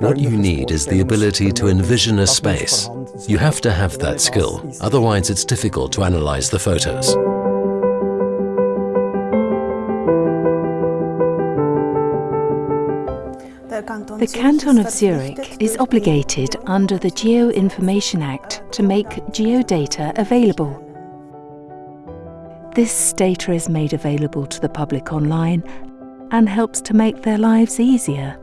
What you need is the ability to envision a space. You have to have that skill, otherwise it's difficult to analyze the photos. The Canton of Zurich is obligated under the Geo Information Act to make geodata available. This data is made available to the public online and helps to make their lives easier.